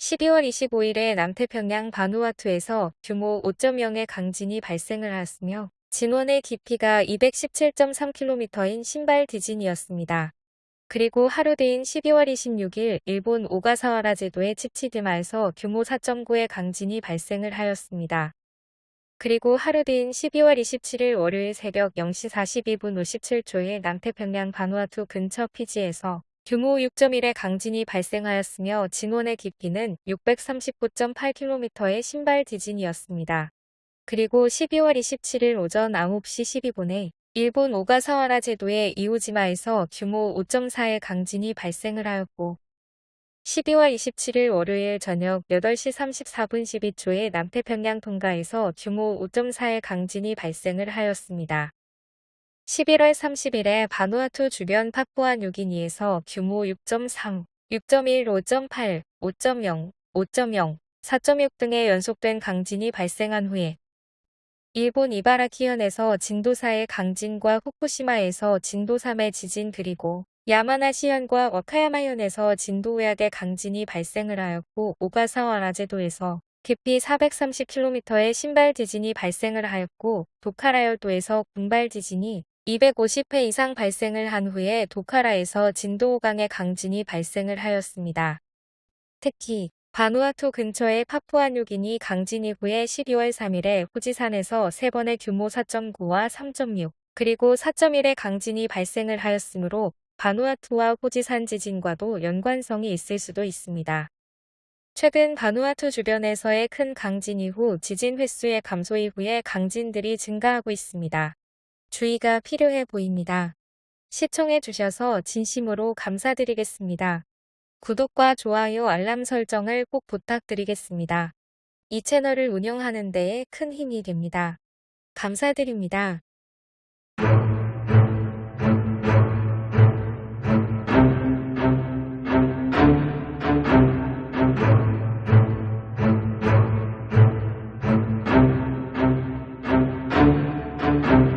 12월 25일에 남태평양 바누아투에서 규모 5.0의 강진이 발생을 하였으며 진원의 깊이가 217.3km인 신발 지진이었습니다. 그리고 하루 뒤인 12월 26일 일본 오가사와라 제도의 치치드마에서 규모 4.9의 강진이 발생을 하였습니다. 그리고 하루 뒤인 12월 27일 월요일 새벽 0시 42분 57초에 남태평양 바누아투 근처 피지에서 규모 6.1의 강진이 발생하였으며 진원의 깊이는 639.8km의 신발 지진이었습니다. 그리고 12월 27일 오전 9시 12분에 일본 오가사와라 제도의 이오지마에서 규모 5.4의 강진이 발생을 하였고 12월 27일 월요일 저녁 8시 34분 12초에 남태평양 통가에서 규모 5.4의 강진이 발생을 하였습니다. 11월 30일에 바누아투 주변 파푸아 뉴기니에서 규모 6.3, 6.1, 5.8, 5.0, 5.0, 4.6 등의 연속된 강진이 발생한 후에 일본 이바라키현에서 진도 4의 강진과 후쿠시마에서 진도 3의 지진 그리고 야마나시현과 와카야마현에서 진도 5약의 강진이 발생을 하였고 오가사와라 제도에서 깊이 430km의 신발 지진이 발생을 하였고 도카라열도에서 군발 지진이 250회 이상 발생을 한 후에 도카라에서 진도 5강의 강진이 발생을 하였습니다. 특히 바누아투 근처의 파푸아뉴기니 강진 이후에 12월 3일에 후지산에서 3번의 규모 4.9와 3.6 그리고 4.1의 강진이 발생을 하였으므로 바누아투와 후지산 지진과도 연관성이 있을 수도 있습니다. 최근 바누아투 주변에서의 큰 강진 이후 지진 횟수의 감소 이후에 강진들이 증가하고 있습니다. 주의가 필요해 보입니다. 시청해 주셔서 진심으로 감사드리겠습니다. 구독과 좋아요 알람 설정을 꼭 부탁드리겠습니다. 이 채널을 운영하는 데에 큰 힘이 됩니다. 감사드립니다. thank you